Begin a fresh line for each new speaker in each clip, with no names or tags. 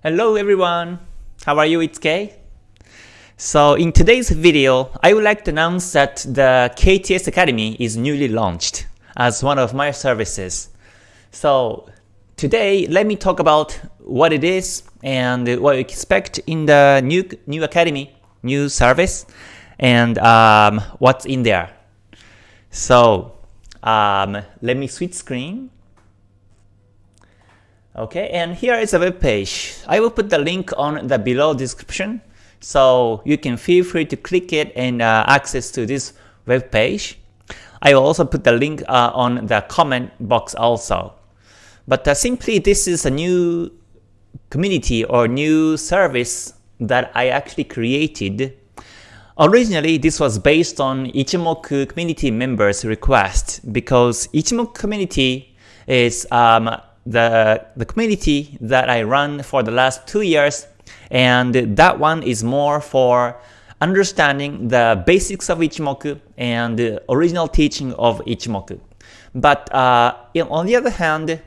Hello everyone! How are you? It's Kay. So in today's video, I would like to announce that the KTS Academy is newly launched as one of my services. So today, let me talk about what it is and what you expect in the new, new academy, new service, and um, what's in there. So um, let me switch screen. Okay, and here is a web page. I will put the link on the below description so you can feel free to click it and uh, access to this web page. I will also put the link uh, on the comment box also. But uh, simply this is a new community or new service that I actually created. Originally, this was based on Ichimoku community members' request because Ichimoku community is um, the, the community that I run for the last two years and that one is more for understanding the basics of Ichimoku and the original teaching of Ichimoku. But uh, on the other hand,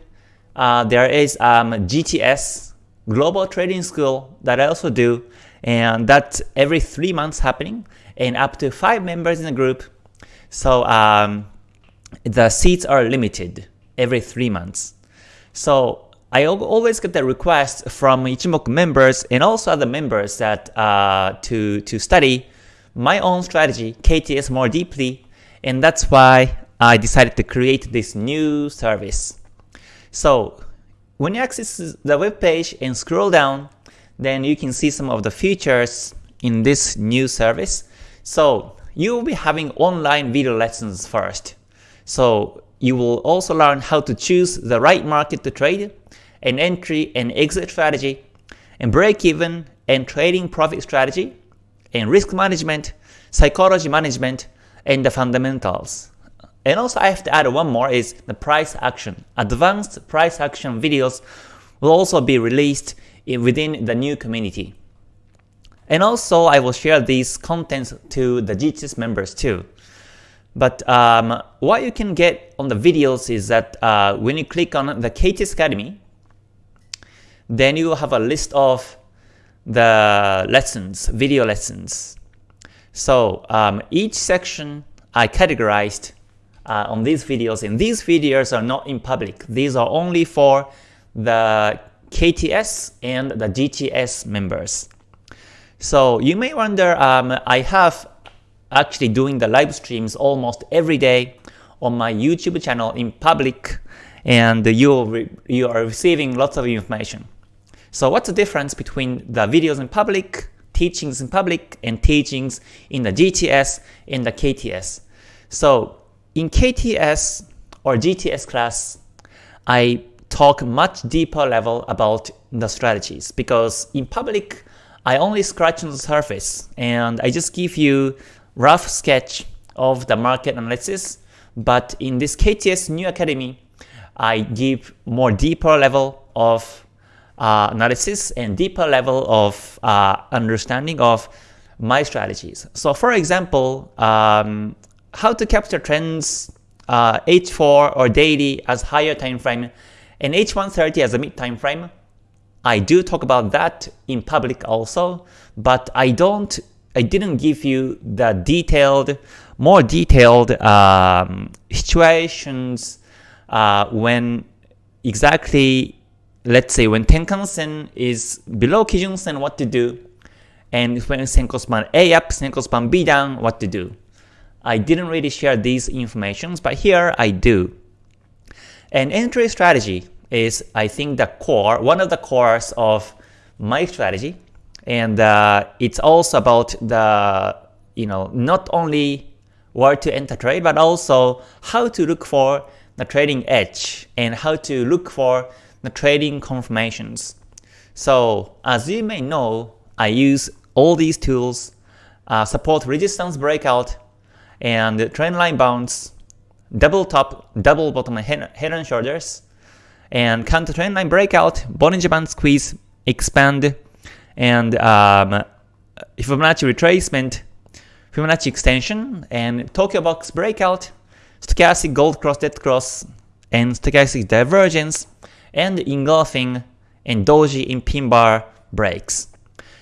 uh, there is um, GTS, Global Trading School, that I also do, and that's every three months happening, and up to five members in the group. So um, the seats are limited every three months. So I always get the request from Ichimoku members and also other members that uh, to, to study my own strategy, KTS more deeply, and that's why I decided to create this new service. So when you access the web page and scroll down, then you can see some of the features in this new service. So you will be having online video lessons first. So you will also learn how to choose the right market to trade an entry and exit strategy, and break even and trading profit strategy, and risk management, psychology management, and the fundamentals. And also I have to add one more is the price action. Advanced price action videos will also be released within the new community. And also I will share these contents to the GTS members too. But um, what you can get on the videos is that uh, when you click on the KTS Academy, then you have a list of the lessons, video lessons. So um, each section I categorized uh, on these videos, and these videos are not in public. These are only for the KTS and the GTS members. So you may wonder, um, I have actually doing the live streams almost every day on my YouTube channel in public, and you you are receiving lots of information. So what's the difference between the videos in public, teachings in public, and teachings in the GTS and the KTS? So in KTS or GTS class, I talk much deeper level about the strategies because in public, I only scratch on the surface and I just give you rough sketch of the market analysis. But in this KTS New Academy, I give more deeper level of uh, analysis and deeper level of uh, understanding of my strategies. So for example, um, how to capture trends uh, H4 or daily as higher time frame and H130 as a mid time frame. I do talk about that in public also, but I don't I didn't give you the detailed, more detailed um, situations uh, when exactly let's say when Tenkan-sen is below Kijun-sen, what to do, and when Senko span A up, Senko span B down, what to do. I didn't really share these informations, but here I do. And entry strategy is, I think, the core, one of the cores of my strategy, and uh, it's also about the, you know, not only where to enter trade, but also how to look for the trading edge and how to look for the trading confirmations. So as you may know, I use all these tools, uh, support resistance breakout, and trend line bounce, double top, double bottom head, head and shoulders, and counter trend line breakout, Bollinger Band squeeze, expand, and um, Fibonacci retracement, Fibonacci extension, and Tokyo box breakout, stochastic gold cross dead cross, and stochastic divergence, and engulfing and doji in pin bar breaks.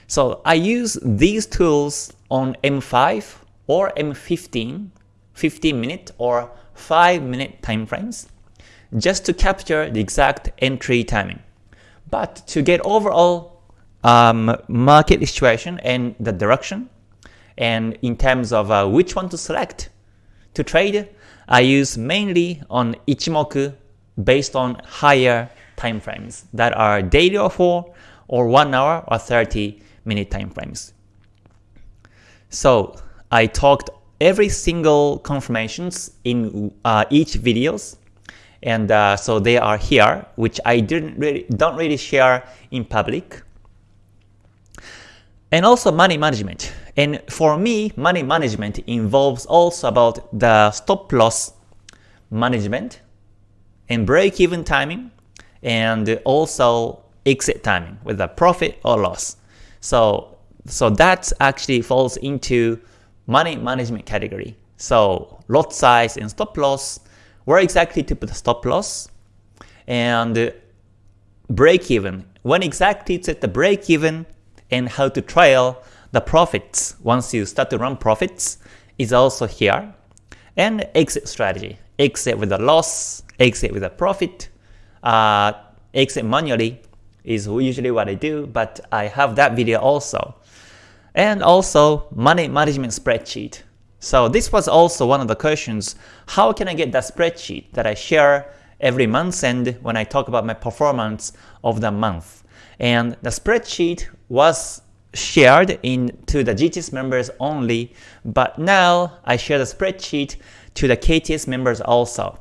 So I use these tools on M5 or M15, 15 minute or 5 minute time frames just to capture the exact entry timing. But to get overall um, market situation and the direction, and in terms of uh, which one to select to trade, I use mainly on Ichimoku based on higher time frames that are daily or 4 or 1 hour or 30 minute time frames. So I talked every single confirmations in uh, each videos. And uh, so they are here which I didn't really don't really share in public and also money management. And for me money management involves also about the stop loss management and break even timing and also exit timing with a profit or loss. So so that actually falls into money management category. So lot size and stop loss, where exactly to put the stop loss, and break even, when exactly to set the break even, and how to trail the profits once you start to run profits is also here. And exit strategy, exit with a loss, exit with a profit, uh, exit manually is usually what I do, but I have that video also and also money management spreadsheet. So this was also one of the questions, how can I get that spreadsheet that I share every month and when I talk about my performance of the month. And the spreadsheet was shared in to the GTS members only, but now I share the spreadsheet to the KTS members also.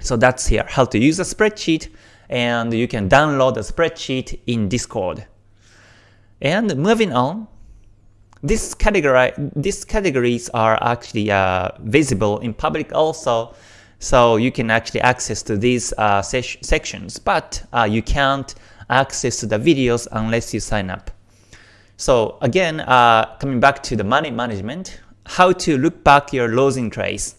So that's here, how to use a spreadsheet, and you can download the spreadsheet in Discord. And moving on, this category, these categories are actually uh, visible in public also, so you can actually access to these uh, sections, but uh, you can't access to the videos unless you sign up. So again, uh, coming back to the money management, how to look back your losing trades.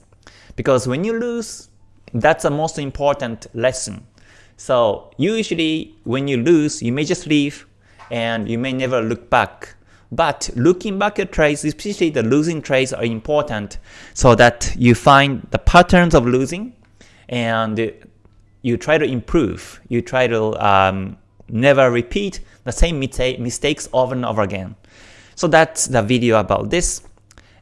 Because when you lose, that's the most important lesson. So usually when you lose, you may just leave and you may never look back but looking back at trades, especially the losing trades are important so that you find the patterns of losing and you try to improve. You try to um, never repeat the same mistakes over and over again. So that's the video about this.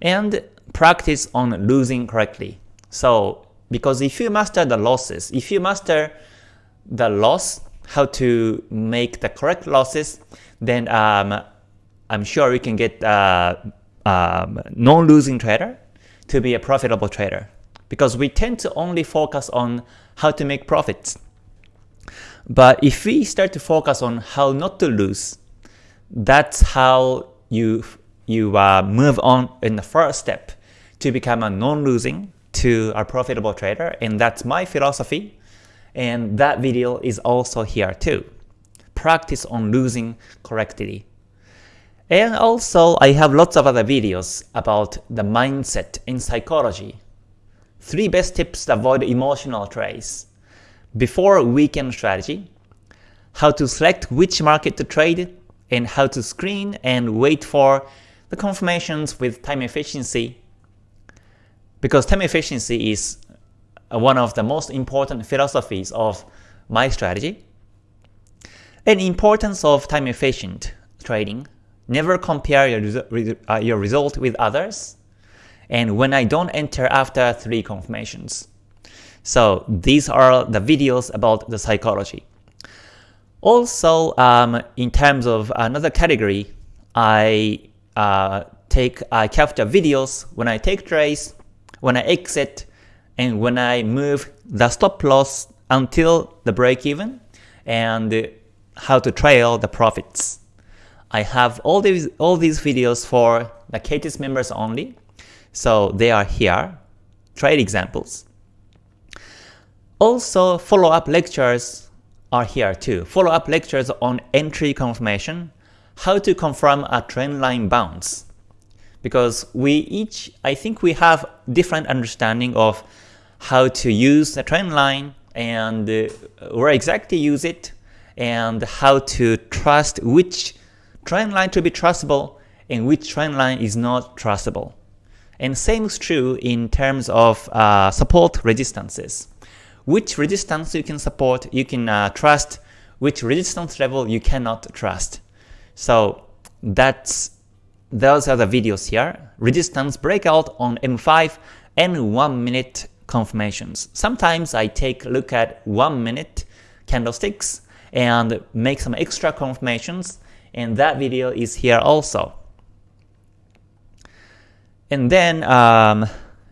And practice on losing correctly. So because if you master the losses, if you master the loss, how to make the correct losses, then um, I'm sure you can get a um, non-losing trader to be a profitable trader because we tend to only focus on how to make profits. But if we start to focus on how not to lose, that's how you you uh, move on in the first step to become a non-losing to a profitable trader, and that's my philosophy. And that video is also here too. Practice on losing correctly. And also, I have lots of other videos about the mindset in psychology. 3 best tips to avoid emotional trades. Before weekend strategy, how to select which market to trade, and how to screen and wait for the confirmations with time efficiency. Because time efficiency is one of the most important philosophies of my strategy. And importance of time efficient trading Never compare your, resu uh, your result with others. And when I don't enter after 3 confirmations. So these are the videos about the psychology. Also, um, in terms of another category, I uh, take I capture videos when I take trades, when I exit, and when I move the stop loss until the break even, and how to trail the profits. I have all these all these videos for the KTS members only, so they are here, trade examples. Also, follow-up lectures are here too. Follow-up lectures on entry confirmation, how to confirm a trend line bounce. Because we each, I think we have different understanding of how to use the trend line and uh, where exactly use it and how to trust which trend line to be trustable and which trend line is not trustable. And same is true in terms of uh, support resistances. Which resistance you can support, you can uh, trust, which resistance level you cannot trust. So that's those are the videos here. Resistance breakout on M5 and 1 minute confirmations. Sometimes I take a look at 1 minute candlesticks and make some extra confirmations and that video is here also. And then um,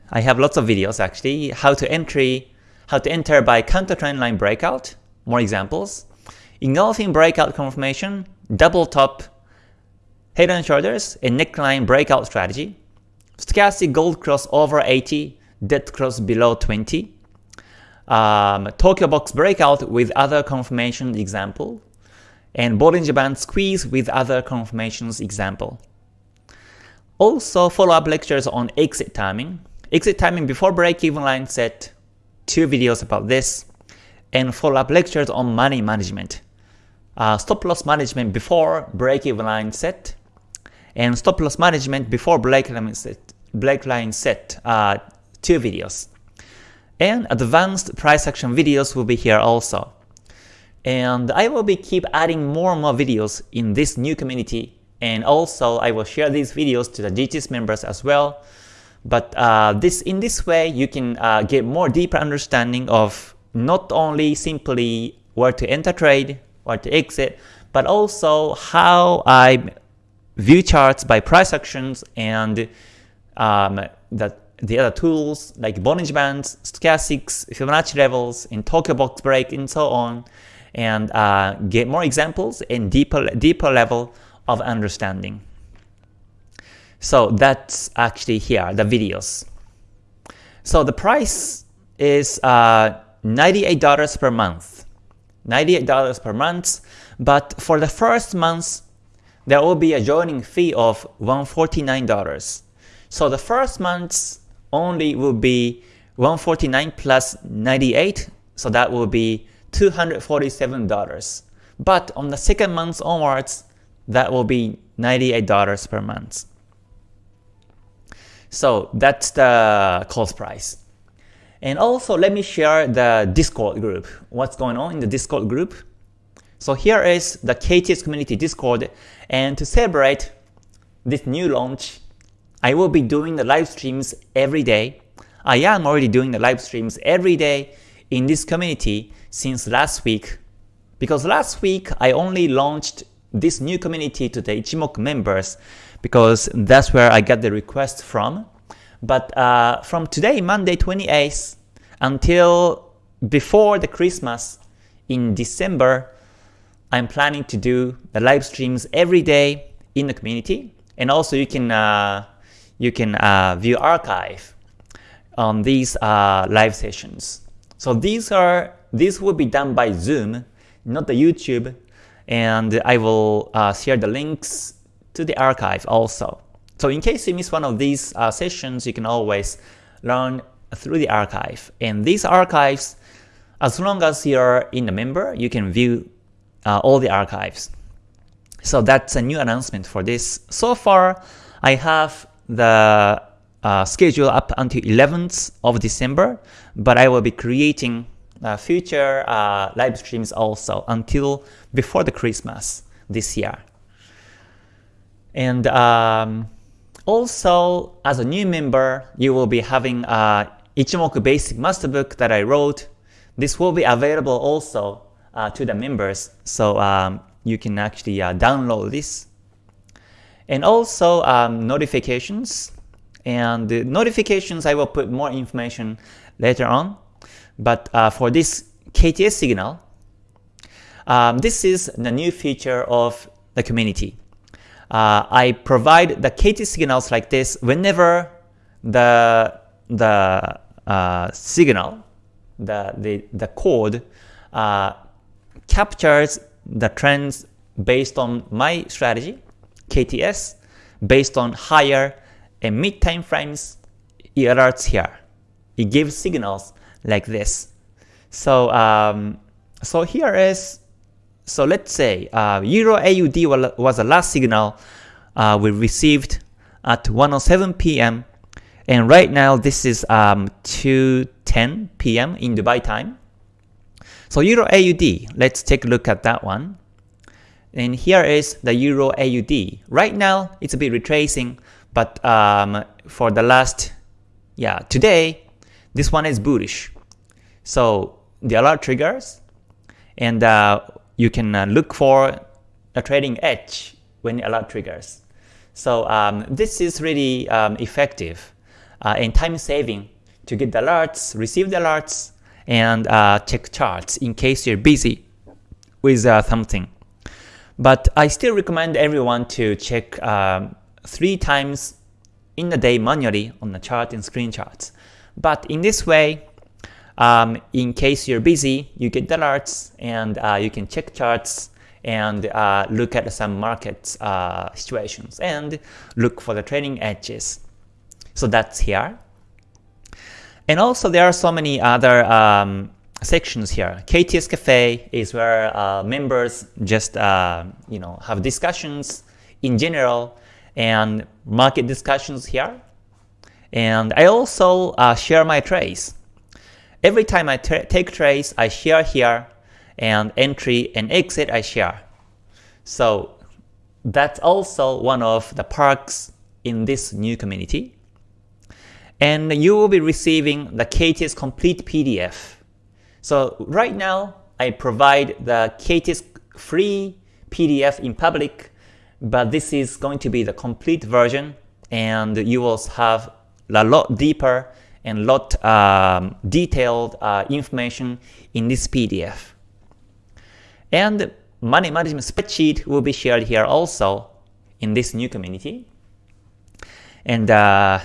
I have lots of videos actually, how to entry, how to enter by counter trend line breakout, more examples, engulfing breakout confirmation, double top, head and shoulders, and neckline breakout strategy, stochastic gold cross over 80, dead cross below 20, um, Tokyo box breakout with other confirmation example, and Bollinger Band squeeze with other confirmations example. Also follow-up lectures on exit timing, exit timing before break-even line set, two videos about this, and follow-up lectures on money management, uh, stop loss management before break-even line set, and stop loss management before break line set, break line set uh, two videos. And advanced price action videos will be here also. And I will be keep adding more and more videos in this new community and also I will share these videos to the GTS members as well. But uh, this in this way, you can uh, get more deeper understanding of not only simply where to enter trade, where to exit, but also how I view charts by price actions and um, the, the other tools like Bollinger Bands, Stochastics, Fibonacci levels, and Tokyo Box Break, and so on, and uh, get more examples and deeper, deeper level of understanding. So that's actually here, the videos. So the price is uh, $98 per month. $98 per month, but for the first month, there will be a joining fee of $149. So the first month only will be 149 plus 98, so that will be $247. But on the second month onwards, that will be $98 per month. So that's the cost price. And also let me share the Discord group. What's going on in the Discord group? So here is the KTS community Discord and to celebrate this new launch, I will be doing the live streams every day. I am already doing the live streams every day in this community since last week because last week I only launched this new community to the Ichimoku members because that's where I got the request from. But uh, from today, Monday 28th, until before the Christmas in December, I'm planning to do the live streams every day in the community, and also you can uh, you can uh, view archive on these uh, live sessions. So these are these will be done by Zoom, not the YouTube and I will uh, share the links to the archive also. So in case you miss one of these uh, sessions, you can always learn through the archive. And these archives, as long as you're in a member, you can view uh, all the archives. So that's a new announcement for this. So far, I have the uh, schedule up until 11th of December, but I will be creating uh, future uh, live streams also until before the Christmas this year. And um, also, as a new member, you will be having uh, Ichimoku Basic Masterbook that I wrote. This will be available also uh, to the members, so um, you can actually uh, download this. And also um, notifications. And the notifications, I will put more information later on. But uh, for this KTS signal, um, this is the new feature of the community. Uh, I provide the KT signals like this whenever the the uh, signal, the the the code uh, captures the trends based on my strategy, KTS, based on higher and mid time frames, it alerts here. It gives signals like this. So um, so here is So let's say uh, Euro AUD was the last signal uh, we received at 1:07 p.m. and right now this is um, 2:10 p.m. in Dubai time. So Euro AUD, let's take a look at that one. And here is the Euro AUD. Right now it's a bit retracing, but um, for the last, yeah, today this one is bullish. So the alert triggers, and uh, you can uh, look for a trading edge when the alert triggers. So um, this is really um, effective uh, and time saving to get the alerts, receive the alerts, and uh, check charts in case you're busy with uh, something. But I still recommend everyone to check um, three times in a day manually on the chart and screen charts. But in this way, um, in case you're busy, you get the alerts and uh, you can check charts and uh, look at some market uh, situations and look for the trading edges. So that's here. And also there are so many other um, sections here. KTS Cafe is where uh, members just uh, you know have discussions in general and market discussions here. And I also uh, share my trades. Every time I take trades, I share here, and entry and exit I share. So that's also one of the perks in this new community. And you will be receiving the KTS complete PDF. So right now, I provide the KTS free PDF in public, but this is going to be the complete version, and you will have a lot deeper and lot um, detailed uh, information in this PDF. And money management spreadsheet will be shared here also in this new community. And uh,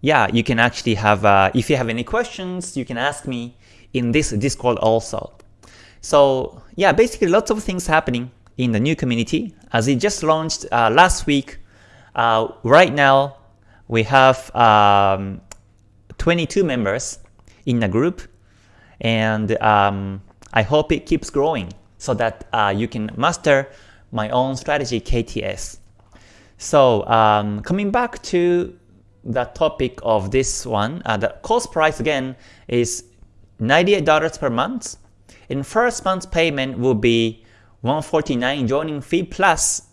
yeah, you can actually have, uh, if you have any questions, you can ask me in this Discord also. So yeah, basically lots of things happening in the new community as it just launched uh, last week. Uh, right now, we have um, 22 members in the group, and um, I hope it keeps growing so that uh, you can master my own strategy KTS. So um, coming back to the topic of this one, uh, the cost price again is $98 per month. In first month's payment will be 149 joining fee plus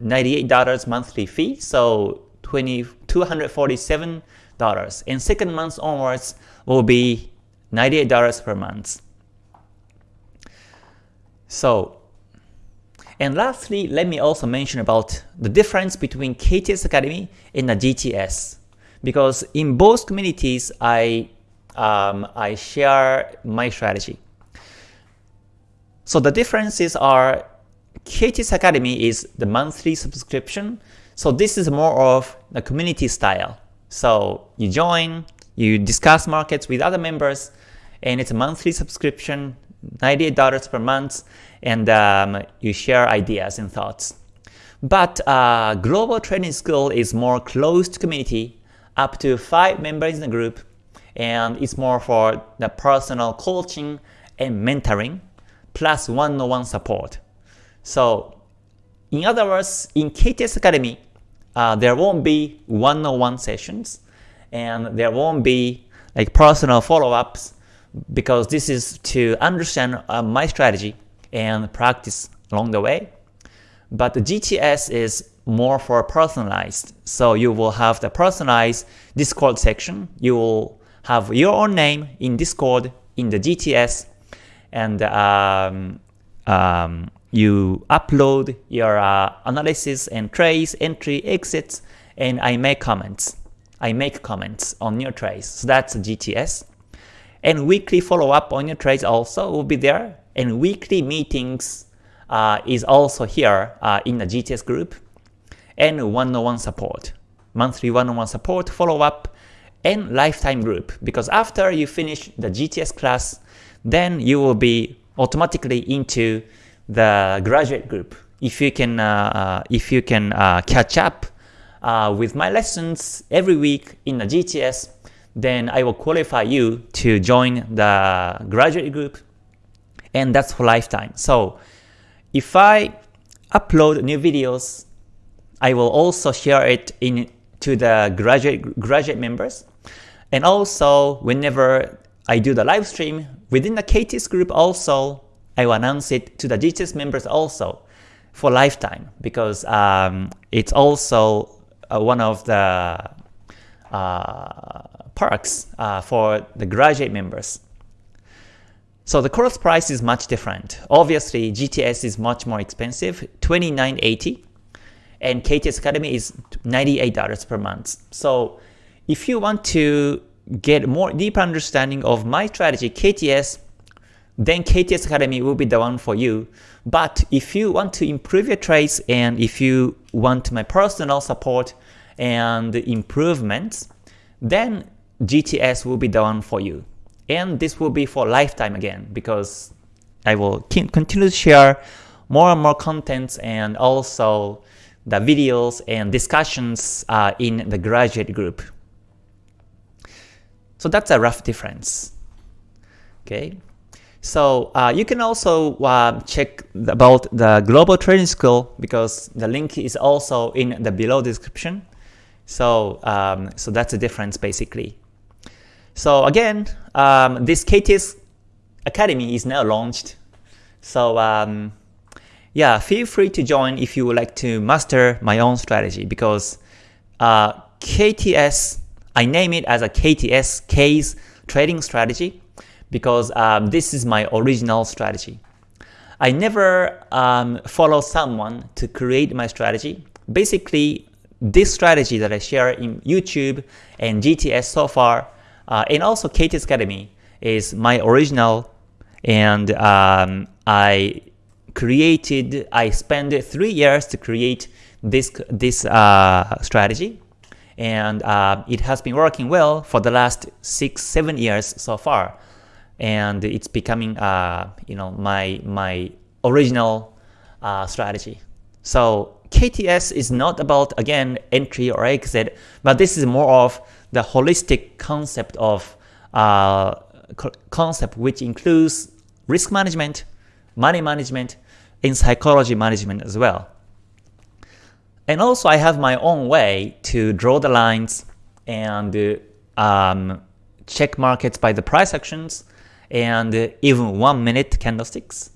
$98 monthly fee, so 20, $247. Dollars and second month onwards will be $98 per month. So, and lastly, let me also mention about the difference between KTS Academy and the GTS. Because in both communities, I, um, I share my strategy. So the differences are KTS Academy is the monthly subscription so this is more of the community style. So you join, you discuss markets with other members, and it's a monthly subscription, $98 per month, and um, you share ideas and thoughts. But uh, Global Trading School is more closed community, up to 5 members in the group, and it's more for the personal coaching and mentoring, plus one-on-one -on -one support. So in other words, in KTS Academy, uh, there won't be one-on-one sessions, and there won't be like personal follow-ups because this is to understand uh, my strategy and practice along the way. But the GTS is more for personalized. So you will have the personalized Discord section. You will have your own name in Discord in the GTS, and um, um, you upload your uh, analysis and trades, entry, exits, and I make comments. I make comments on your trades. So that's GTS. And weekly follow-up on your trades also will be there. And weekly meetings uh, is also here uh, in the GTS group. And one-on-one -on -one support, monthly one-on-one -on -one support, follow-up, and lifetime group. Because after you finish the GTS class, then you will be automatically into the graduate group. If you can, uh, uh, if you can uh, catch up with my lessons every week in the GTS, then I will qualify you to join the graduate group, and that's for lifetime. So if I upload new videos, I will also share it in to the graduate graduate members. And also, whenever I do the live stream within the KTS group also, I will announce it to the GTS members also for lifetime because um, it's also uh, one of the uh, perks uh, for the graduate members. So the course price is much different. Obviously, GTS is much more expensive, 29.80, and KTS Academy is $98 per month. So if you want to get more deeper understanding of my strategy, KTS, then KTS Academy will be the one for you. But if you want to improve your trades and if you want my personal support and improvements, then GTS will be the one for you. And this will be for lifetime again because I will continue to share more and more contents and also the videos and discussions uh, in the graduate group. So that's a rough difference. Okay, so uh, you can also uh, check about the global trading school because the link is also in the below description. So um, so that's the difference basically. So again, um, this KTS Academy is now launched. So um, yeah, feel free to join if you would like to master my own strategy because uh, KTS, I name it as a KTS Kay's trading strategy because um, this is my original strategy. I never um, follow someone to create my strategy. Basically, this strategy that I share in YouTube and GTS so far uh, and also KTS Academy is my original and um, I created, I spent three years to create this, this uh, strategy and uh, it has been working well for the last six, seven years so far. And it's becoming, uh, you know, my my original uh, strategy. So KTS is not about again entry or exit, but this is more of the holistic concept of uh, concept which includes risk management, money management, and psychology management as well. And also I have my own way to draw the lines and um, check markets by the price actions and even one minute candlesticks.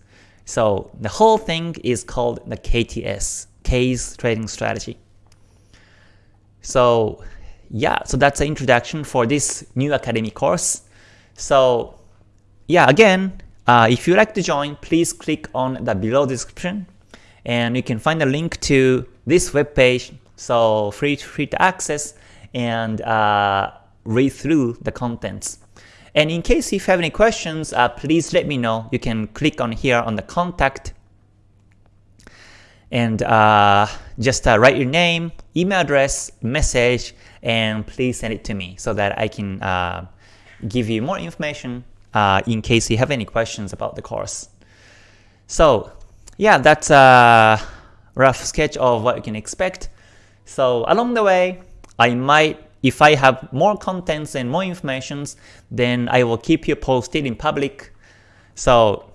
So the whole thing is called the KTS, Kay's Trading Strategy. So yeah, so that's the introduction for this new Academy course. So yeah, again, uh, if you'd like to join, please click on the below description and you can find a link to this web page. So free free to access and uh, read through the contents. And in case if you have any questions, uh, please let me know. You can click on here on the contact and uh, just uh, write your name, email address, message, and please send it to me so that I can uh, give you more information uh, in case you have any questions about the course. So yeah, that's a rough sketch of what you can expect. So along the way, I might, if I have more contents and more informations, then I will keep you posted in public. So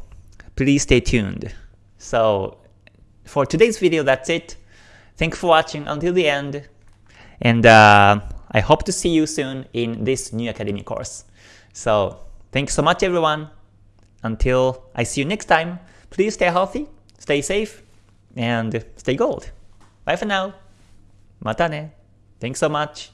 please stay tuned. So for today's video, that's it. Thanks for watching until the end. And uh, I hope to see you soon in this new Academy course. So thanks so much everyone. Until I see you next time, please stay healthy, stay safe, and stay gold. Bye for now. Mata ne. Thanks so much.